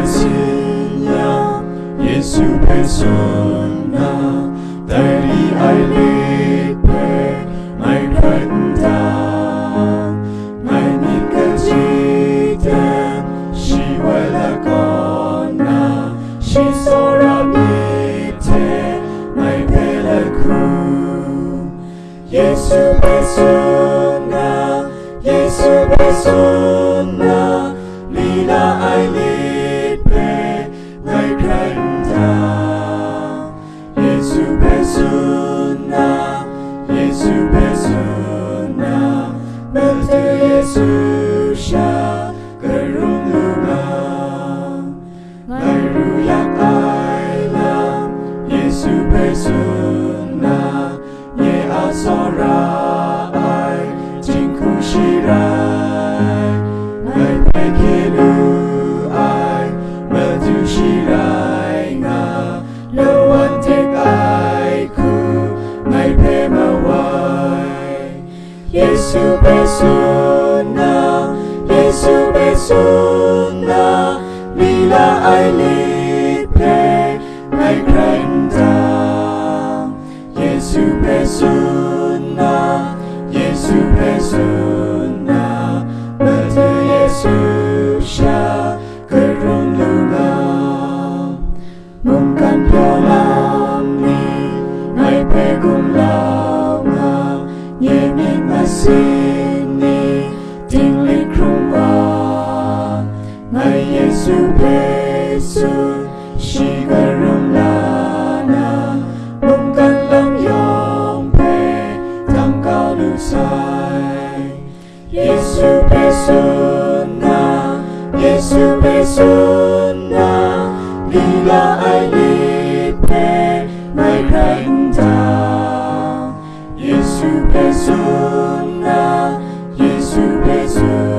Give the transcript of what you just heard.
Спасения, Jesu persona, deri ei lebe, mein retten my mein Nikajite, she wela gonna, persona 예수 persona 멜트 예수샤 그룹 누가 날 루약 예수 persona mawai Yesu persona Yesu persona Lila ai lipe Ngai krenta Yesu besuna Yesu besuna Bertu Yesu sha kerun lunga Mungkan piolam ni Ngai pegum lau 예수 예수 시가름 라나 몸간랑 영배 담가는 사이 예수 배순나 예수 배순나 네가 알리페 나의 배운다 예수 배순나 예수 배순